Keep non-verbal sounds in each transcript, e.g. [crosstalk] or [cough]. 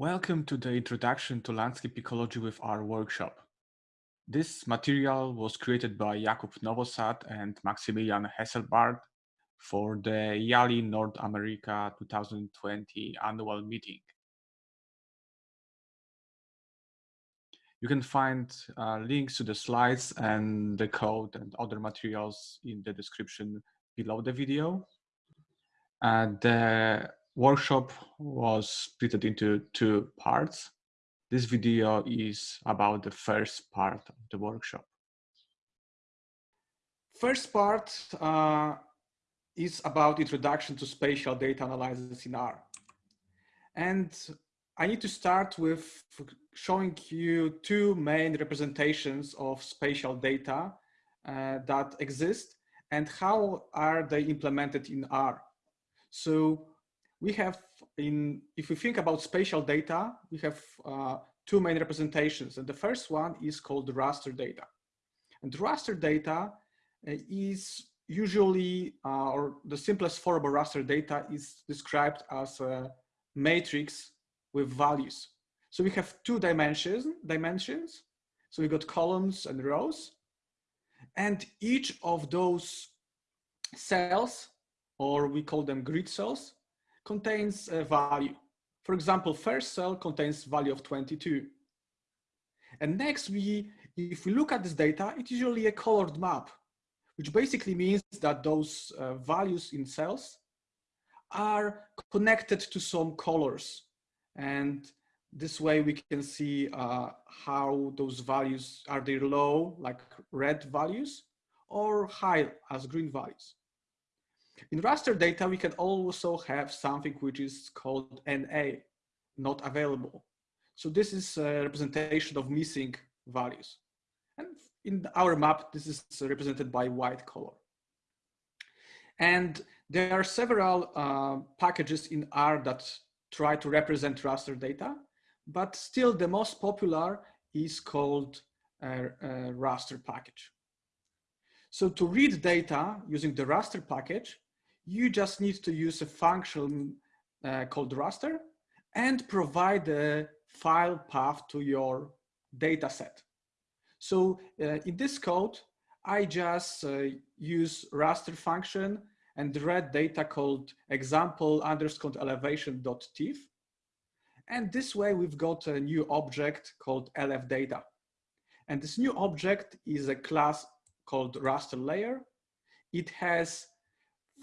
Welcome to the Introduction to Landscape Ecology with R workshop. This material was created by Jakub Nowosad and Maximilian Hesselbarth for the IALE North America 2020 annual meeting. You can find uh, links to the slides and the code and other materials in the description below the video. And the workshop was split into two parts. This video is about the first part of the workshop. First part uh, is about introduction to spatial data analysis in R. And I need to start with showing you two main representations of spatial data uh, that exist and how are they implemented in R. So we have in, if we think about spatial data, we have uh, two main representations. And the first one is called raster data. And raster data uh, is usually, uh, or the simplest form of raster data is described as a matrix with values. So we have two dimensions, dimensions. So we got columns and rows. And each of those cells, or we call them grid cells, contains a value. For example, first cell contains value of 22. And next, we, if we look at this data, it's usually a colored map, which basically means that those uh, values in cells are connected to some colors. And this way we can see uh, how those values, are they low, like red values, or high as green values. In raster data, we can also have something which is called NA, not available. So this is a representation of missing values. And in our map, this is represented by white color. And there are several uh, packages in R that try to represent raster data, but still the most popular is called raster package. So to read data using the raster package, you just need to use a function uh, called raster and provide a file path to your data set. So uh, in this code, I just uh, use raster function and read data called example underscore elevation dot tif. And this way we've got a new object called elef data. And this new object is a class called raster layer. It has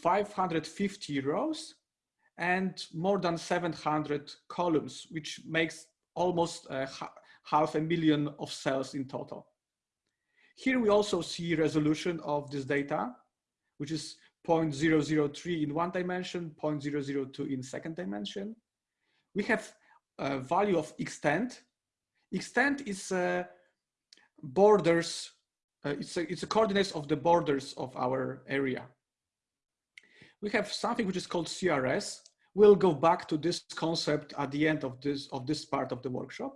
550 rows and more than 700 columns, which makes almost uh, half a million of cells in total. Here we also see resolution of this data, which is 0.003 in one dimension, 0.002 in second dimension. We have a value of extent. Extent is uh, borders, uh, it's, a, it's a coordinates of the borders of our area we have something which is called CRS. We'll go back to this concept at the end of this, of this part of the workshop.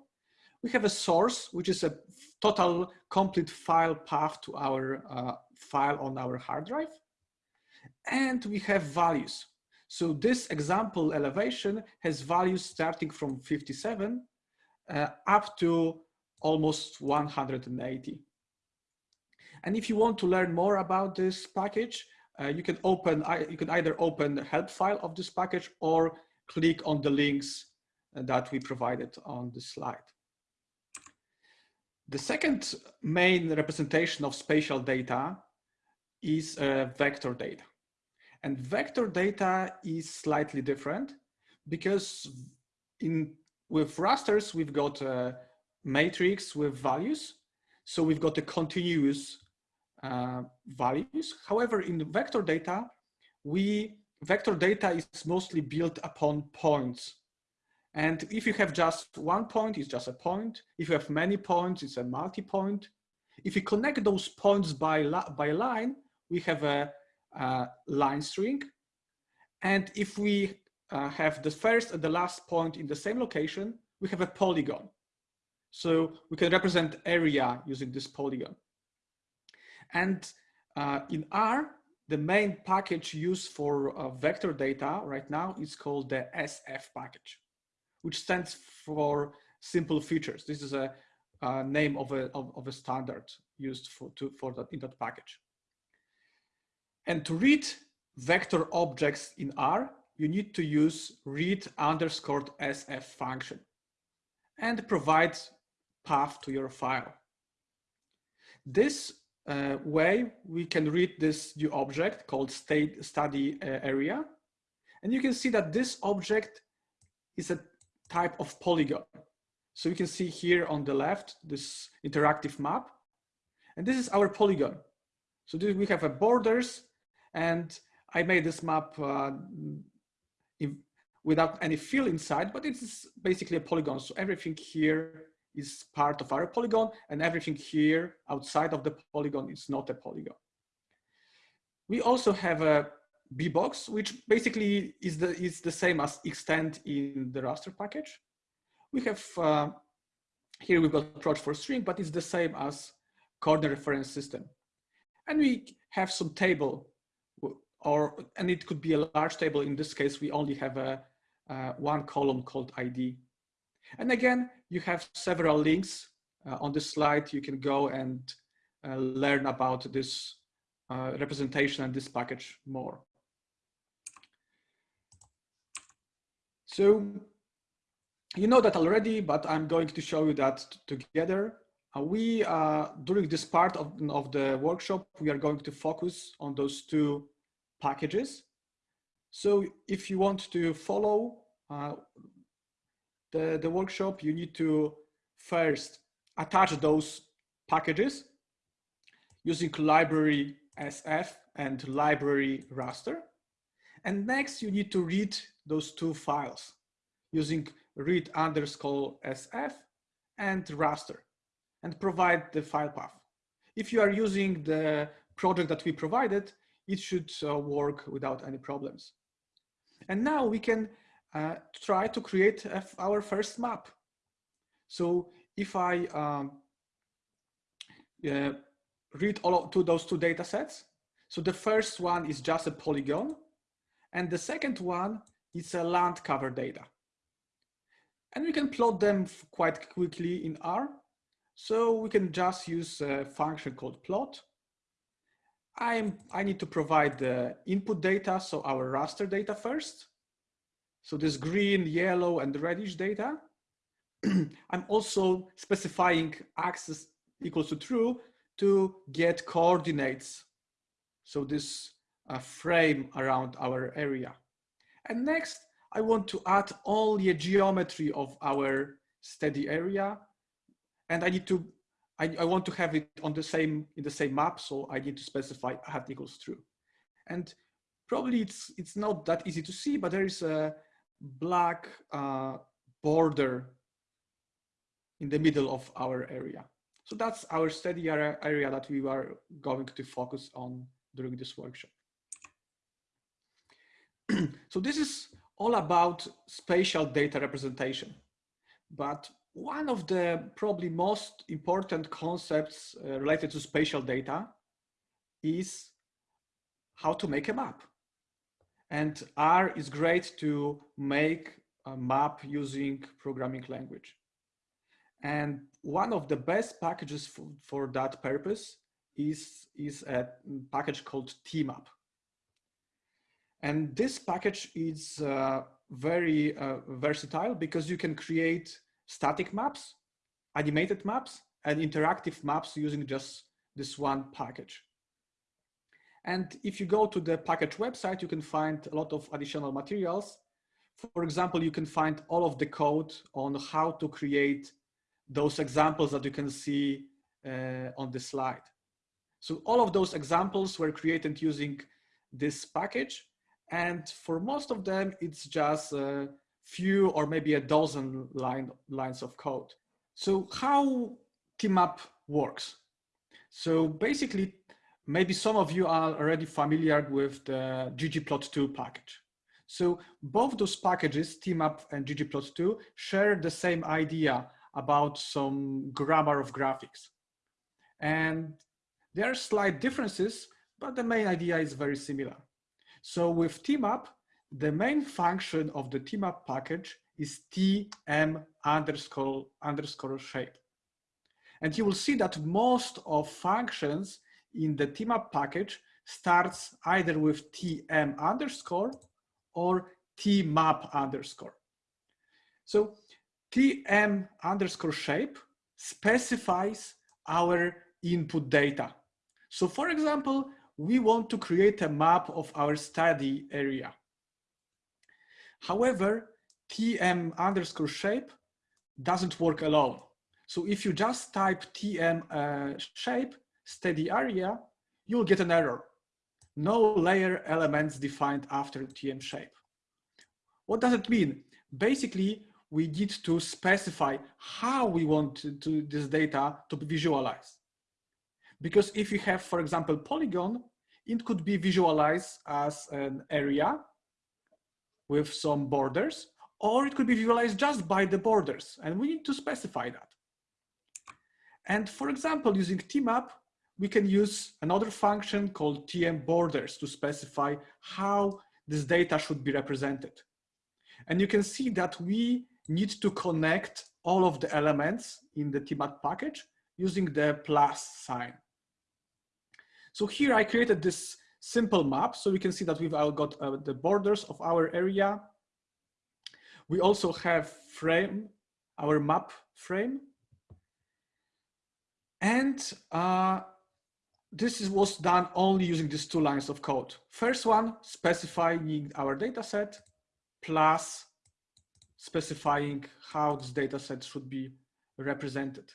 We have a source, which is a total complete file path to our uh, file on our hard drive. And we have values. So this example elevation has values starting from 57 uh, up to almost 180. And if you want to learn more about this package, uh, you can open, you can either open the help file of this package or click on the links uh, that we provided on the slide. The second main representation of spatial data is uh, vector data. And vector data is slightly different because in with rasters, we've got a matrix with values. So we've got a continuous uh, values. However, in vector data, we vector data is mostly built upon points. And if you have just one point, it's just a point. If you have many points, it's a multi-point. If you connect those points by, by line, we have a, a line string. And if we uh, have the first and the last point in the same location, we have a polygon. So we can represent area using this polygon. And uh, in R, the main package used for uh, vector data right now is called the SF package. which stands for simple features. This is a, a name of a, of, of, a standard used for, to, for that in that package. And to read vector objects in R, you need to use read underscore sf function and provide path to your file. This uh, way, we can read this new object called state study uh, area. And you can see that this object is a type of polygon. So you can see here on the left, this interactive map. And this is our polygon. So this, we have a borders and I made this map uh, in, without any fill inside, but it's basically a polygon. So everything here is part of our polygon and everything here outside of the polygon is not a polygon. We also have a bbox, which basically is the, is the same as extend in the raster package. We have, uh, here we've got proj4string, but it's the same as coordinate reference system. And we have some table or, and it could be a large table. In this case, we only have a, uh, one column called ID. And again, you have several links uh, on this slide. You can go and uh, learn about this uh, representation and this package more. So you know that already, but I'm going to show you that together. Uh, we, uh, during this part of, of the workshop, we are going to focus on those two packages. So if you want to follow uh, the, the workshop, you need to first attach those packages using library SF and library raster. And next you need to read those two files using read underscore SF and raster and provide the file path. If you are using the project that we provided, it should uh, work without any problems. And now we can uh, try to create our first map. So if I um, uh, read all of those two data sets, so the first one is just a polygon, and the second one is a land cover data. And we can plot them quite quickly in R. So we can just use a function called plot. I'm, I need to provide the input data, so our raster data first. So this green, yellow, and reddish data. [clears throat] I'm also specifying axis equals to true to get coordinates. So this uh, frame around our area. And next, I want to add all the geometry of our study area. And I need to, I, I want to have it on the same, in the same map. So I need to specify hat equals true. And probably it's, it's not that easy to see, but there is a black uh, border in the middle of our area. So that's our study area, that we are going to focus on during this workshop. [clears throat] so this is all about spatial data representation. But one of the probably most important concepts uh, related to spatial data is how to make a map. And R is great to make a map using programming language. And one of the best packages for, for that purpose is, is a package called tmap. And this package is uh, very uh, versatile because you can create static maps, animated maps, and interactive maps using just this one package. And if you go to the package website, you can find a lot of additional materials. For example, you can find all of the code on how to create those examples that you can see uh, on the slide. So all of those examples were created using this package. And for most of them, it's just a few or maybe a dozen line, lines of code. So how TMAP works? So basically, maybe some of you are already familiar with the ggplot2 package. So both those packages, TMAP and ggplot2, share the same idea about some grammar of graphics. And there are slight differences, but the main idea is very similar. So with tmap, the main function of the tmap package is tm underscore underscore shape. And you will see that most of functions in the tmap package starts either with tm underscore or tmap underscore. So tm underscore shape specifies our input data. So for example, we want to create a map of our study area. However, tm underscore shape doesn't work alone. So if you just type tm uh, shape study area, you'll get an error. No layer elements defined after tm shape. What does it mean? Basically, we need to specify how we want to, to this data to be visualized. Because if you have, for example, polygon, it could be visualized as an area with some borders, or it could be visualized just by the borders, and we need to specify that. And for example, using tmap, we can use another function called tm borders to specify how this data should be represented. And you can see that we need to connect all of the elements in the tmap package using the plus sign. So here I created this simple map so we can see that we've all got uh, the borders of our area. We also have frame, our map frame. And uh, this is, was done only using these two lines of code. First one, specifying our data set plus specifying how this data set should be represented.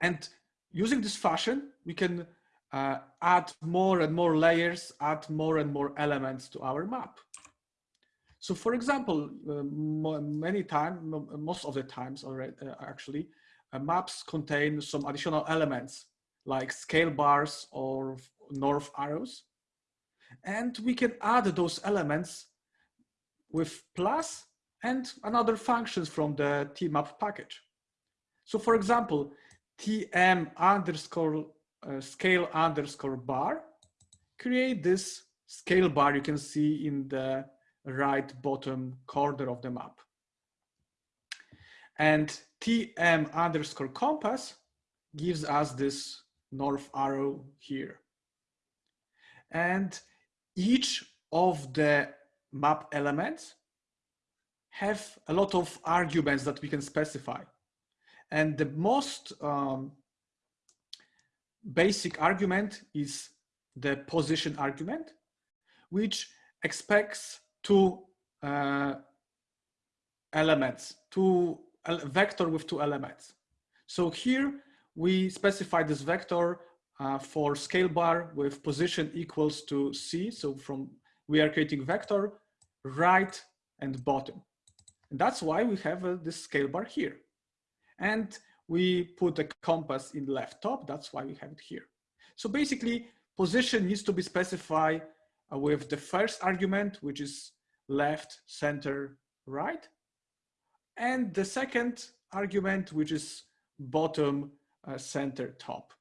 And using this fashion, we can uh, add more and more layers, add more and more elements to our map. So for example, uh, many times, most of the times already, uh, actually, uh, maps contain some additional elements like scale bars or north arrows. And we can add those elements with plus and another functions from the tmap package. So for example, tm underscore uh, scale underscore bar create this scale bar you can see in the right bottom corner of the map. And tm underscore compass gives us this north arrow here. And each of the map elements have a lot of arguments that we can specify. And the most um, basic argument is the position argument, which expects two uh, elements, two uh, vector with two elements. So here we specify this vector uh, for scale bar with position equals to C. So from we are creating vector right and bottom. And that's why we have uh, this scale bar here. And we put a compass in left top. That's why we have it here. So basically position needs to be specified uh, with the first argument, which is left, center, right. And the second argument, which is bottom, uh, center, top.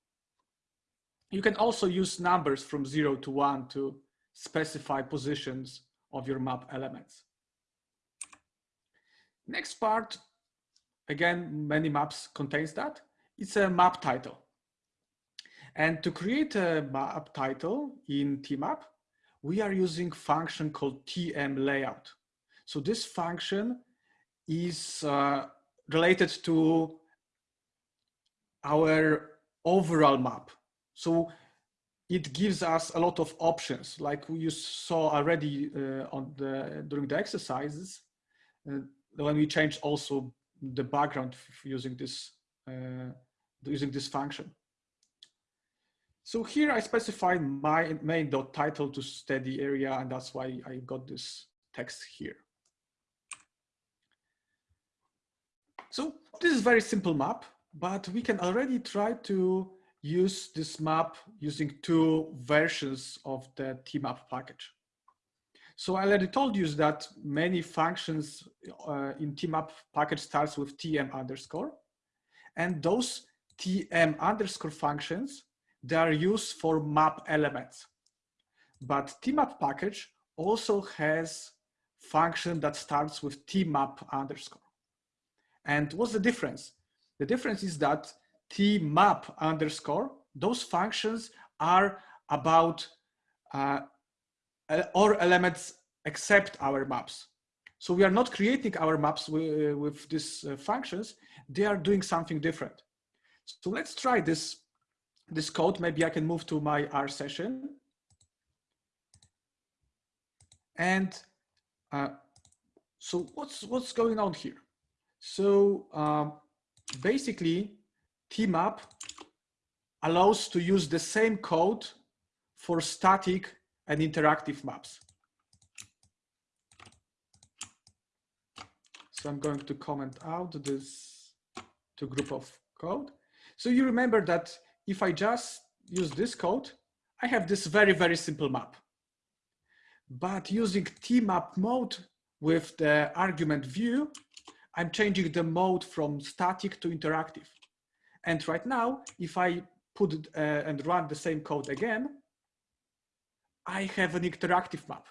You can also use numbers from zero to one to specify positions of your map elements. Next part, again, many maps contains that. It's a map title. And to create a map title in tmap, we are using function called tm layout. So this function is uh, related to our overall map. So it gives us a lot of options, like you saw already uh, on the during the exercises. Uh, when we change also the background using this uh, using this function. So here I specify my main dot title to study area, and that's why I got this text here. So this is very simple map, but we can already try to use this map using two versions of the tmap package. So I already told you that many functions uh, in tmap package starts with tm underscore. And those tm underscore functions, they are used for map elements. But tmap package also has function that starts with tmap underscore. And what's the difference? The difference is that tmap underscore, those functions are about uh, all elements except our maps. So we are not creating our maps with, with these uh, functions. They are doing something different. So let's try this, this code. Maybe I can move to my R session. And uh, so what's, what's going on here? So um, basically tmap allows to use the same code for static and interactive maps. So I'm going to comment out this to group of code. So you remember that if I just use this code, I have this very, very simple map. But using tmap mode with the argument view, I'm changing the mode from static to interactive. And right now, if I put uh, and run the same code again, I have an interactive map.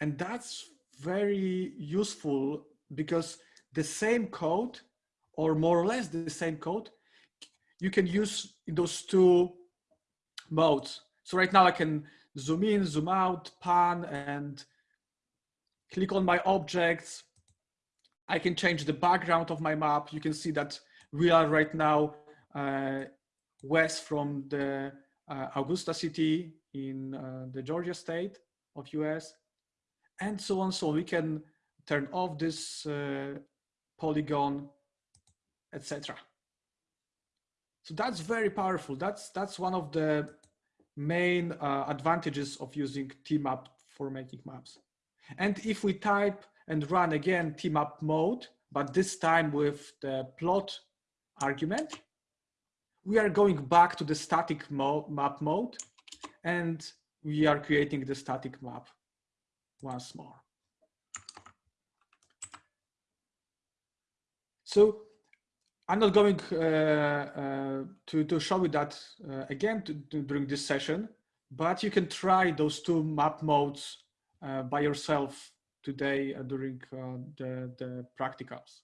And that's very useful because the same code or more or less the same code you can use those two modes. So right now I can zoom in, zoom out, pan and click on my objects. I can change the background of my map. You can see that we are right now uh, west from the uh, Augusta city in uh, the Georgia state of US and so on. So we can turn off this uh, polygon, etc. So that's very powerful. That's that's one of the main uh, advantages of using tmap for making maps. And if we type and run again tmap mode, but this time with the plot argument, we are going back to the static mo map mode and we are creating the static map once more. So I'm not going uh, uh, to, to show you that uh, again to, to, during this session, but you can try those two map modes by yourself today uh, during uh, the, the practicals.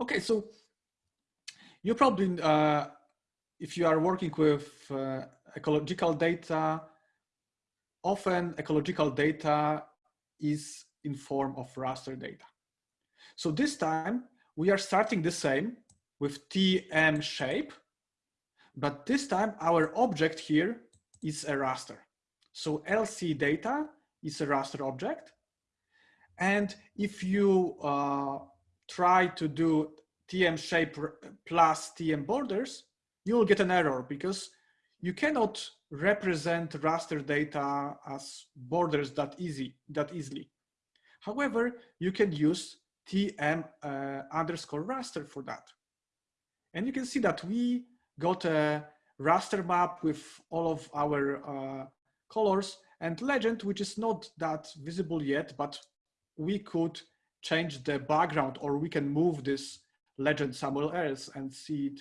Okay, so you probably, if you are working with ecological data, often ecological data is in form of raster data. So this time we are starting the same with TM shape, but this time our object here is a raster. So LC data is a raster object. And if you uh, try to do TM shape plus TM borders, you will get an error because you cannot represent raster data as borders that easy that easily. However, you can use tm uh, underscore raster for that. And you can see that we got a raster map with all of our uh, colors and legend, which is not that visible yet, but we could change the background or we can move this legend somewhere else and see it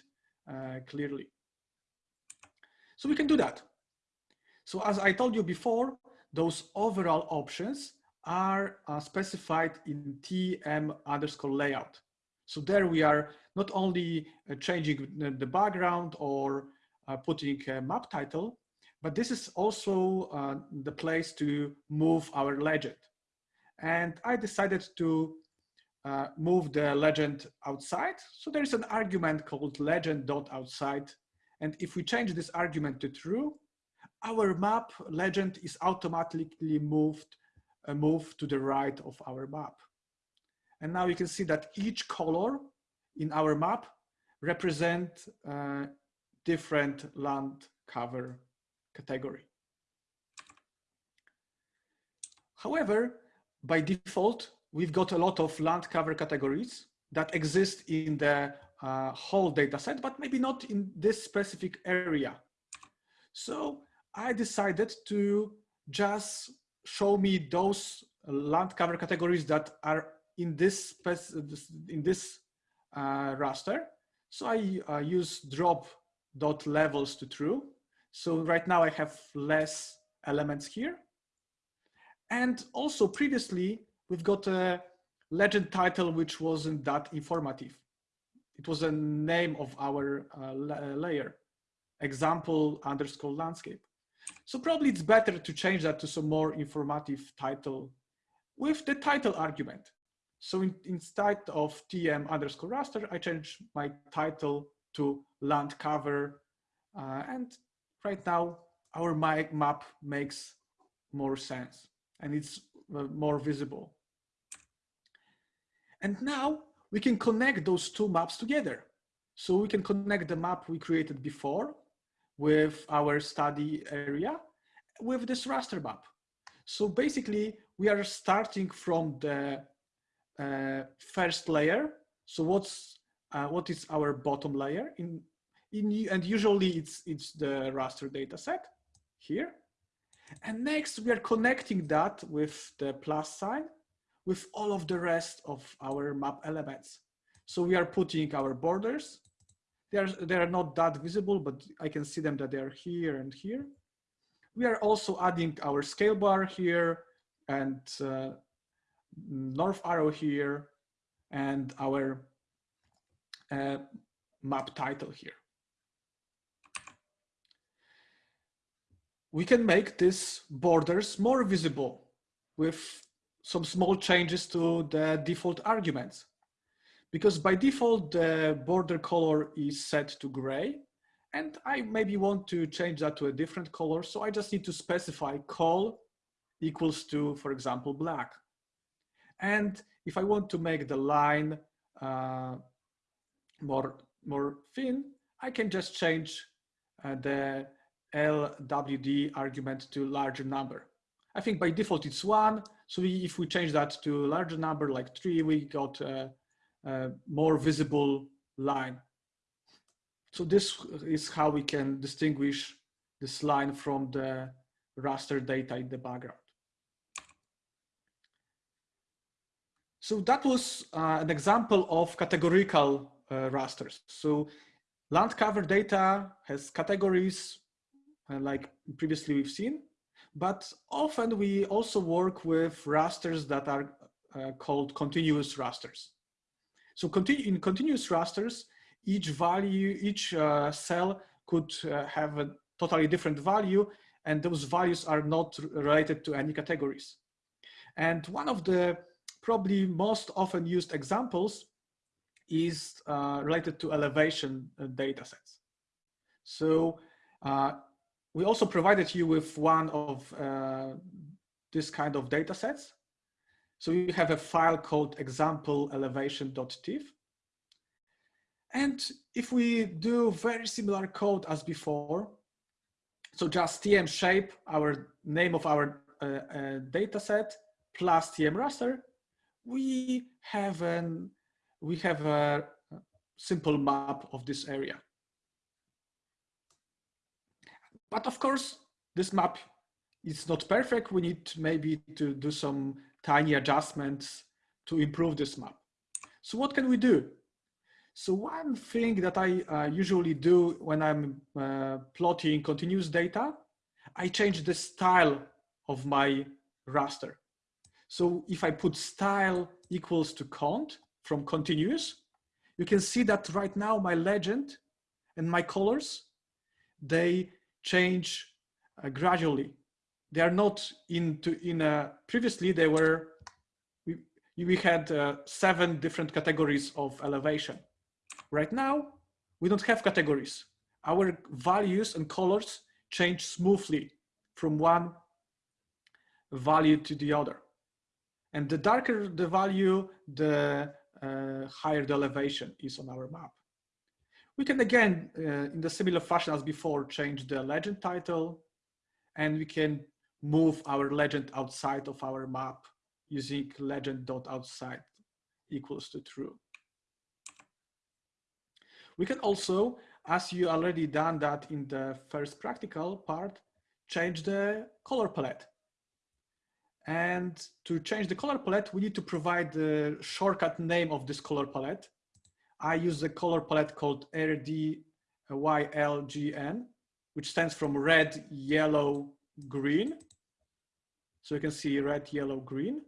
uh, clearly. So we can do that. So as I told you before, those overall options are uh, specified in TM underscore layout. So there we are not only uh, changing the background or uh, putting a map title, but this is also uh, the place to move our legend. And I decided to uh, move the legend outside. So there is an argument called legend.outside and if we change this argument to true, our map legend is automatically moved, uh, moved to the right of our map. And now you can see that each color in our map represent uh, different land cover category. However, by default, we've got a lot of land cover categories that exist in the uh, whole data set, but maybe not in this specific area. So I decided to just show me those land cover categories that are in this in this uh, raster. So I uh, use drop dot levels to true. So right now I have less elements here. And also previously, we've got a legend title which wasn't that informative. It was a name of our uh, layer, example underscore landscape. So probably it's better to change that to some more informative title with the title argument. So in, instead of tm underscore raster, I change my title to land cover. Uh, and right now our map makes more sense and it's uh, more visible. And now we can connect those two maps together. So we can connect the map we created before with our study area with this raster map. So basically we are starting from the uh, first layer. So what's uh, what is our bottom layer in in and usually it's it's the raster data set here. And next we are connecting that with the plus sign with all of the rest of our map elements. So we are putting our borders. They are, they are not that visible, but I can see them that they are here and here. We are also adding our scale bar here and uh, north arrow here and our uh, map title here. We can make these borders more visible with some small changes to the default arguments. Because by default, the border color is set to gray. And I maybe want to change that to a different color. So I just need to specify col equals to, for example, black. And if I want to make the line uh, more, more thin, I can just change uh, the LWD argument to larger number. I think by default it's one. So we, if we change that to larger number like three, we got a, a more visible line. So this is how we can distinguish this line from the raster data in the background. So that was uh, an example of categorical uh, rasters. So land cover data has categories like previously we've seen, but often we also work with rasters that are uh, called continuous rasters. So continu in continuous rasters, each value, each uh, cell could uh, have a totally different value and those values are not related to any categories. And one of the probably most often used examples is uh, related to elevation uh, data sets. So uh, we also provided you with one of uh, this kind of data sets. So you have a file called example elevation.tif. And if we do very similar code as before, so just tm shape, our name of our uh, uh, data set plus tm raster, we have an we have a simple map of this area. But of course, this map is not perfect. We need maybe to do some tiny adjustments to improve this map. So what can we do? So one thing that I uh, usually do when I'm uh, plotting continuous data, I change the style of my raster. So if I put style equals to cont from continuous, you can see that right now my legend and my colors, they change uh, gradually. They are not into in a, previously they were, we, we had uh, seven different categories of elevation. Right now, we don't have categories. Our values and colors change smoothly from one value to the other. And the darker the value, the uh, higher the elevation is on our map. We can again, uh, in the similar fashion as before, change the legend title and we can move our legend outside of our map using legend.outside equals to true. We can also, as you already done that in the first practical part, change the color palette. And to change the color palette, we need to provide the shortcut name of this color palette. I use a color palette called RDYLGN, which stands from red, yellow, green. So you can see red, yellow, green.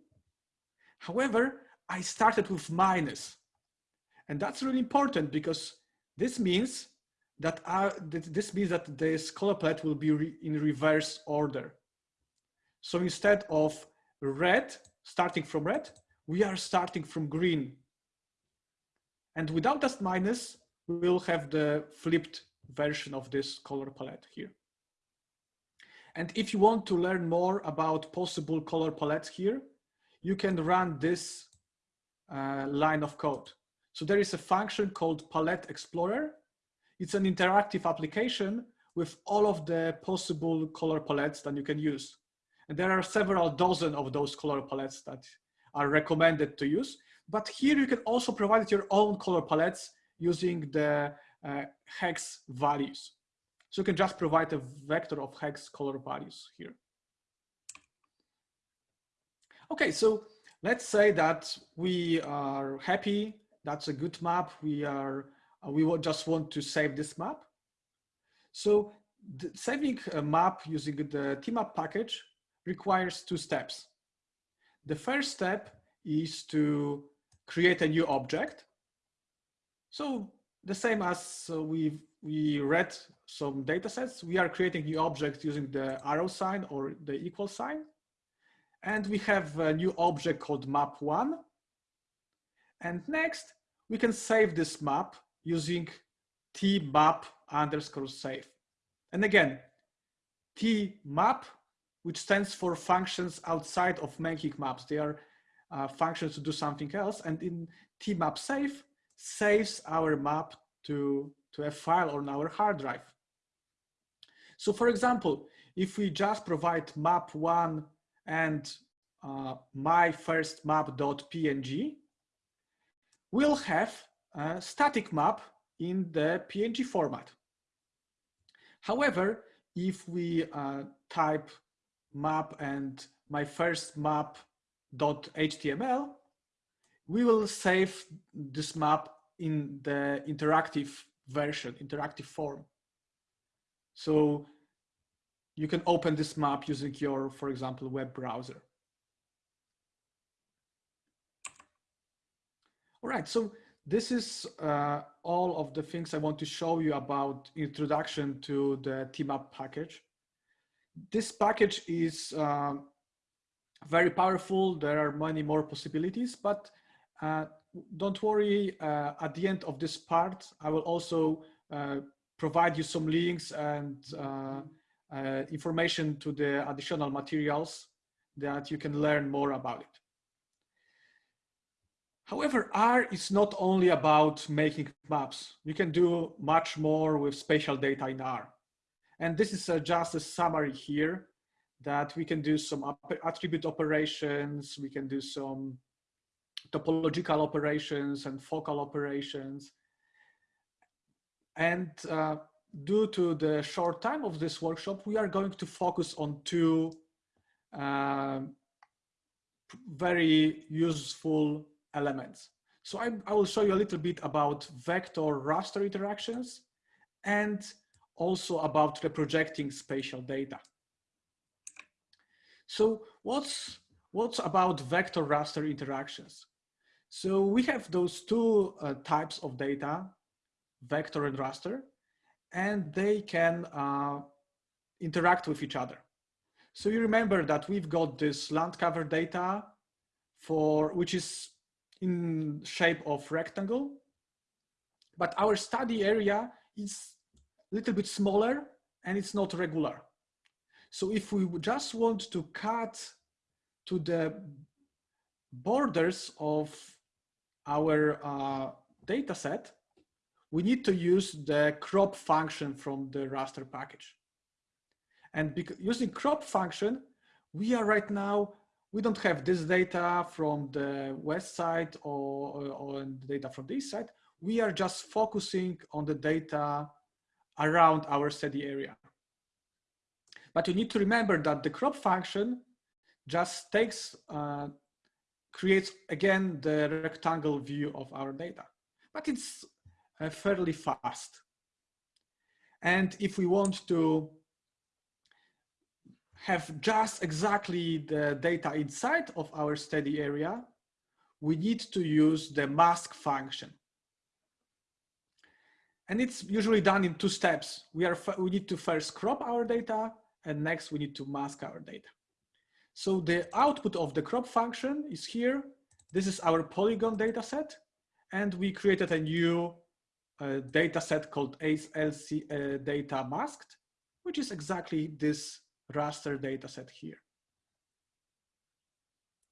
However, I started with minus. And that's really important because this means that uh, this means that this color palette will be re in reverse order. So instead of red, starting from red, we are starting from green. And without that minus, we will have the flipped version of this color palette here. And if you want to learn more about possible color palettes here, you can run this uh, line of code. So there is a function called Palette Explorer. It's an interactive application with all of the possible color palettes that you can use. And there are several dozen of those color palettes that are recommended to use. But here you can also provide your own color palettes using the uh, hex values. So you can just provide a vector of hex color values here. Okay, so let's say that we are happy. That's a good map. We are, uh, we just want to save this map. So saving a map using the tmap package requires two steps. The first step is to create a new object. So the same as uh, we we read some data sets, we are creating new objects using the arrow sign or the equal sign. And we have a new object called map1. And next, we can save this map using tmap underscore save. And again, tmap, which stands for functions outside of making maps. They are uh, functions to do something else. And in tmap save, saves our map to, to a file on our hard drive. So for example, if we just provide map1 and uh, my first map.png, we'll have a static map in the PNG format. However, if we uh, type map and my first map.html, we will save this map in the interactive version, interactive form. So you can open this map using your, for example, web browser. All right, so this is uh, all of the things I want to show you about introduction to the tmap package. This package is uh, very powerful. There are many more possibilities, but uh, don't worry, uh, at the end of this part, I will also uh, provide you some links and uh, uh, information to the additional materials that you can learn more about it. However, R is not only about making maps. You can do much more with spatial data in R. And this is uh, just a summary here that we can do some attribute operations, we can do some topological operations and focal operations. And uh, due to the short time of this workshop, we are going to focus on two uh, very useful elements. So I, I, will show you a little bit about vector raster interactions and also about reprojecting spatial data. So what's, what's about vector raster interactions? So we have those two uh, types of data, vector and raster, and they can uh, interact with each other. So you remember that we've got this land cover data for which is in shape of rectangle, but our study area is a little bit smaller and it's not regular. So if we just want to cut to the borders of our uh, data set, we need to use the crop function from the raster package. And using crop function, we are right now, we don't have this data from the west side or, or, or data from this side. We are just focusing on the data around our study area. But you need to remember that the crop function just takes uh, creates again the rectangle view of our data, but it's uh, fairly fast. And if we want to have just exactly the data inside of our study area, we need to use the mask function. And it's usually done in two steps. We, are, we need to first crop our data and next we need to mask our data. So the output of the crop function is here. This is our polygon data set. And we created a new uh, data set called ACE-LC uh, data masked, which is exactly this raster data set here.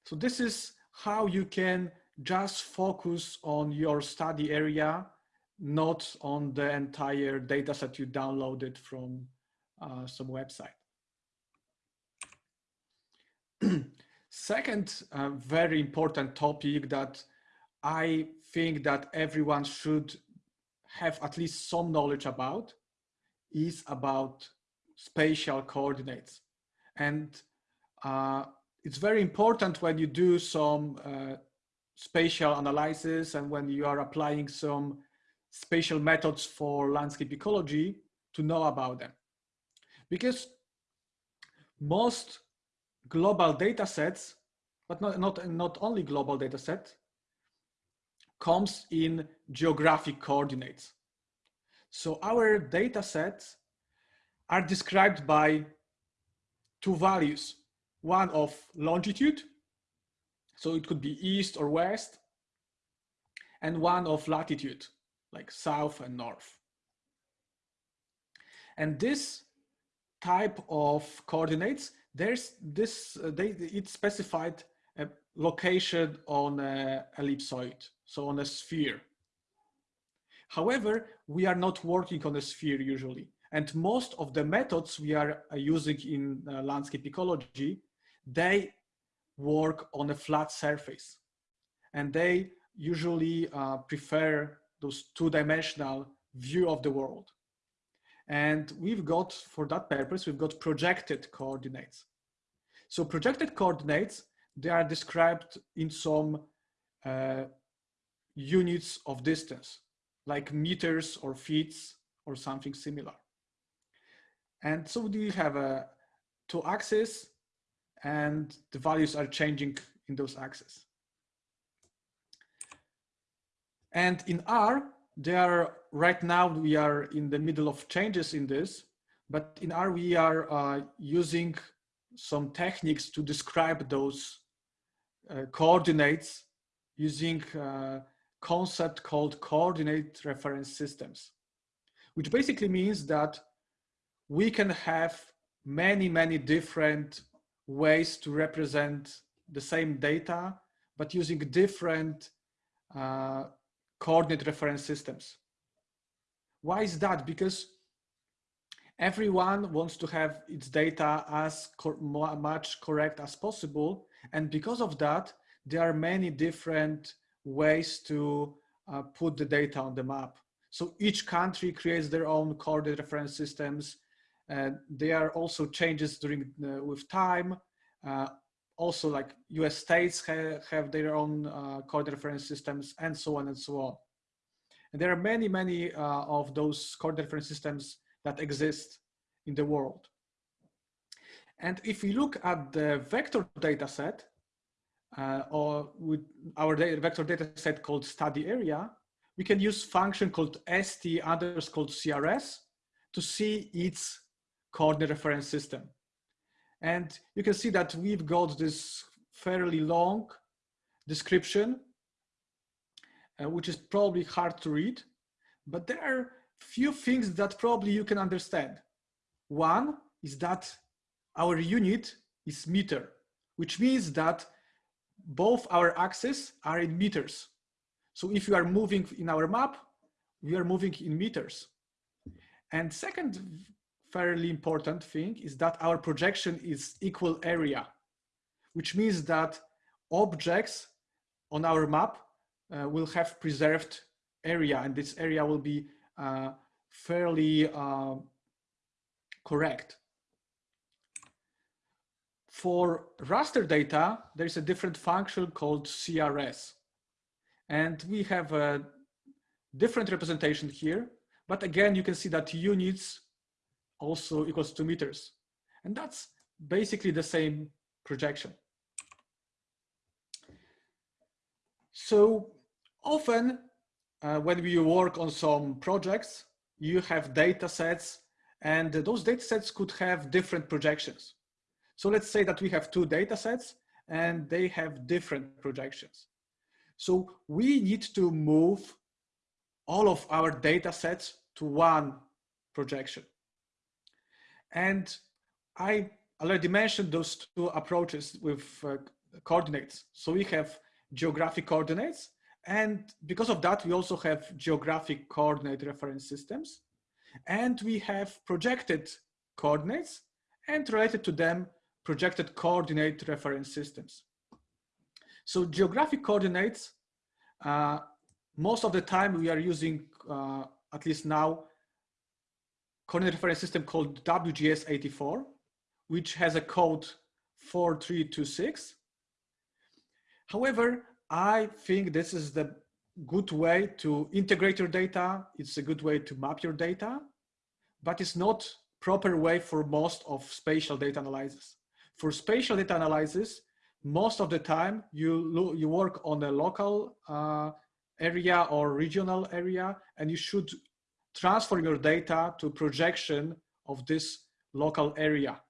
So this is how you can just focus on your study area, not on the entire data set you downloaded from uh, some website. [clears throat] Second, uh, very important topic that I think that everyone should have at least some knowledge about is about spatial coordinates. And uh, it's very important when you do some uh, spatial analysis and when you are applying some spatial methods for landscape ecology to know about them. Because most global data sets, but not, not, not only global data set, comes in geographic coordinates. So our data sets are described by two values, one of longitude, so it could be east or west, and one of latitude, like south and north. And this type of coordinates, there's this, uh, they, it's specified a location on a ellipsoid, so on a sphere. However, we are not working on a sphere usually. And most of the methods we are uh, using in uh, landscape ecology, they work on a flat surface. And they usually uh, prefer those two-dimensional view of the world. And we've got, for that purpose, we've got projected coordinates. So projected coordinates, they are described in some uh, units of distance, like meters or feet or something similar. And so we have a two axes and the values are changing in those axes. And in R, there are, right now we are in the middle of changes in this, but in R we are uh, using some techniques to describe those uh, coordinates using a uh, concept called coordinate reference systems, which basically means that we can have many, many different ways to represent the same data, but using different uh, coordinate reference systems. Why is that? Because everyone wants to have its data as co much correct as possible. And because of that, there are many different ways to uh, put the data on the map. So each country creates their own coordinate reference systems and there are also changes during uh, with time. Uh, also like US states ha have their own uh, coordinate reference systems and so on and so on. And there are many, many uh, of those coordinate reference systems that exist in the world. And if we look at the vector data set, uh, or with our data, vector data set called study area, we can use function called st underscore crs to see its coordinate reference system. And you can see that we've got this fairly long description, uh, which is probably hard to read, but there are few things that probably you can understand. One is that our unit is meter, which means that both our axes are in meters. So if you are moving in our map, we are moving in meters. And second fairly important thing is that our projection is equal area, which means that objects on our map uh, will have preserved area and this area will be uh, fairly uh, correct. For raster data, there's a different function called CRS. And we have a different representation here. But again, you can see that units also equals two meters. And that's basically the same projection. So often uh, when we work on some projects, you have data sets and those data sets could have different projections. So let's say that we have two data sets and they have different projections. So we need to move all of our data sets to one projection. And I already mentioned those two approaches with uh, coordinates. So we have geographic coordinates. And because of that, we also have geographic coordinate reference systems. And we have projected coordinates and related to them, projected coordinate reference systems. So geographic coordinates, uh, most of the time we are using, uh, at least now, coordinate reference system called WGS84, which has a code 4326. However, I think this is the good way to integrate your data. It's a good way to map your data, but it's not proper way for most of spatial data analysis. For spatial data analysis, most of the time you, you work on a local uh, area or regional area, and you should transfer your data to projection of this local area.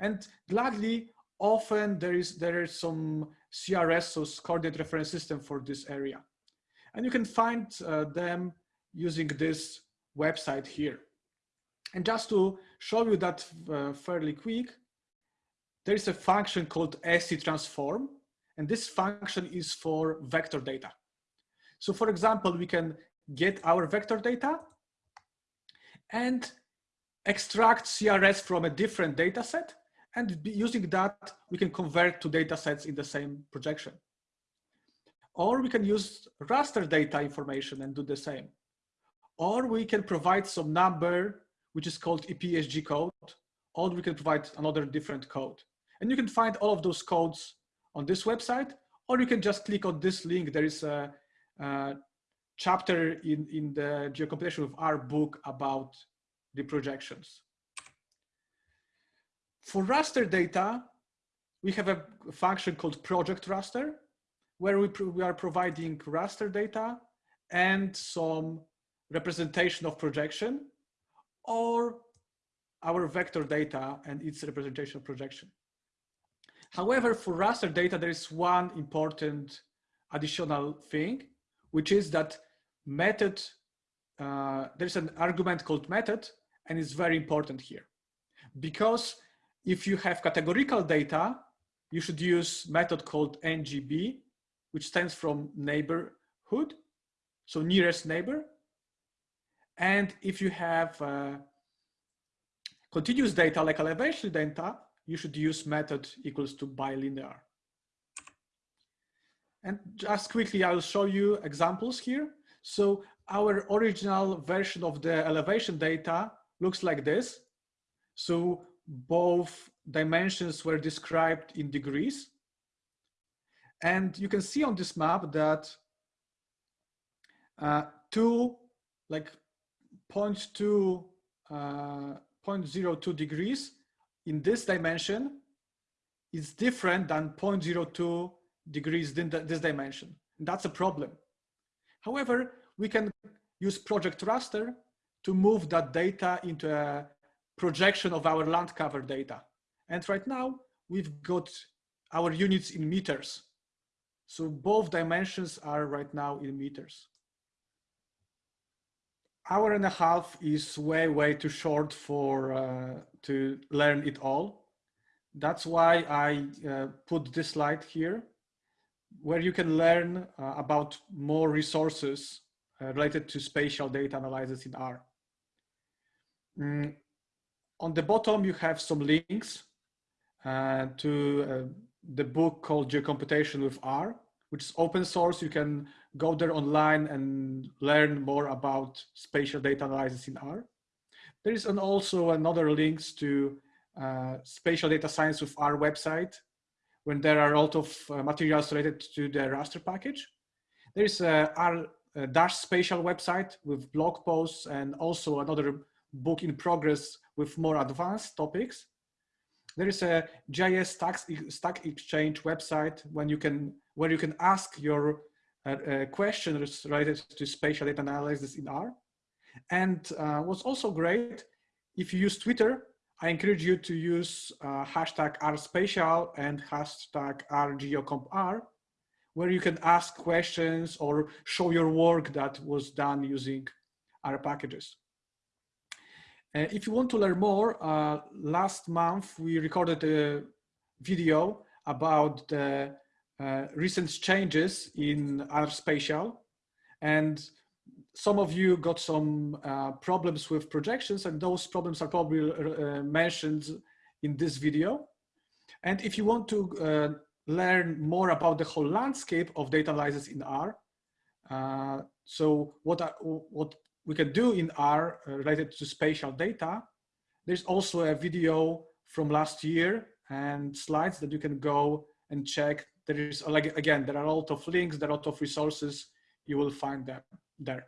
And gladly, often there is, there is some CRS, so coordinate reference system for this area. And you can find uh, them using this website here. And just to show you that uh, fairly quick, there is a function called st transform, and this function is for vector data. So for example, we can get our vector data and extract CRS from a different data set. And using that, we can convert to data sets in the same projection. Or we can use raster data information and do the same. Or we can provide some number, which is called EPSG code, or we can provide another different code. And you can find all of those codes on this website, or you can just click on this link. There is a, a chapter in, in the geocomputation of R book about the projections. For raster data, we have a function called project raster, where we, we are providing raster data and some representation of projection, or our vector data and its representation of projection. However, for raster data, there is one important additional thing, which is that method, uh, there's an argument called method, and it's very important here. Because if you have categorical data, you should use method called NGB, which stands from neighborhood, so nearest neighbor. And if you have uh, continuous data like elevation data, you should use method equals to bilinear. And just quickly, I'll show you examples here. So our original version of the elevation data looks like this. So both dimensions were described in degrees. And you can see on this map that uh, two, like 0.2, uh, 0.02 degrees in this dimension is different than 0.02 degrees in this dimension. That's a problem. However, we can use project raster to move that data into a projection of our land cover data. And right now we've got our units in meters. So both dimensions are right now in meters hour and a half is way, way too short for uh, to learn it all. That's why I uh, put this slide here, where you can learn uh, about more resources uh, related to spatial data analysis in R. Mm. On the bottom, you have some links uh, to uh, the book called Geocomputation with R, which is open source. You can go there online and learn more about spatial data analysis in R. There is an also another links to uh, spatial data science with R website when there are a lot of uh, materials related to the raster package. There is a R a Dash spatial website with blog posts and also another book in progress with more advanced topics. There is a GIS Stack, Stack Exchange website when you can, where you can ask your uh, uh, questions related to spatial data analysis in R. And uh, what's also great, if you use Twitter, I encourage you to use uh, hashtag RSpatial and hashtag RGeoCompR, where you can ask questions or show your work that was done using R packages. Uh, if you want to learn more, uh, last month we recorded a video about the uh, recent changes in R spatial and some of you got some uh, problems with projections and those problems are probably uh, mentioned in this video. And if you want to uh, learn more about the whole landscape of data analysis in R, so what, are, what we can do in R uh, related to spatial data, there's also a video from last year and slides that you can go and check. There is, like, again, there are a lot of links, there are a lot of resources, you will find them there.